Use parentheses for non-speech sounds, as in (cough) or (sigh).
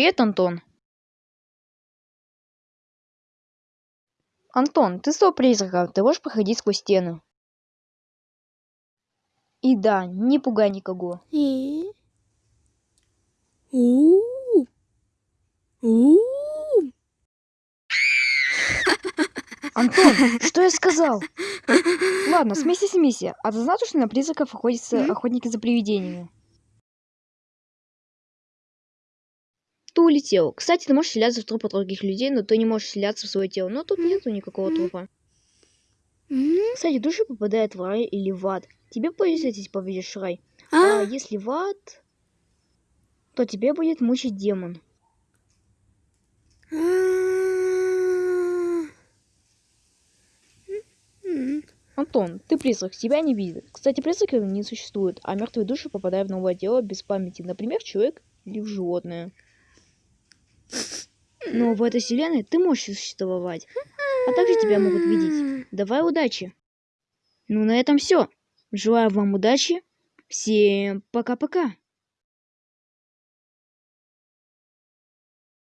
Привет, Антон. Антон, ты стал призраком, ты можешь проходить сквозь стены. И да, не пугай никого. Антон, что я сказал? (laughs) Ладно, смейся, смейся. А ты знаешь, что на призраков охотятся охотники за привидениями? Ты улетел. Кстати, ты можешь вселяться в трупы других людей, но ты не можешь вселяться в свое тело. Но тут нету никакого трупа. Кстати, души попадают в рай или в ад. Тебе повезет, если попадешь в рай. А А? если в ад, то тебе будет мучить демон. А. Антон, ты призрак, тебя не видят. Кстати, призраков не существует, а мертвые души попадают в новое тело без памяти, например, человек или в животное. Но в этой вселенной ты можешь существовать, а также тебя могут видеть. Давай удачи. Ну, на этом все. Желаю вам удачи. Всем пока-пока.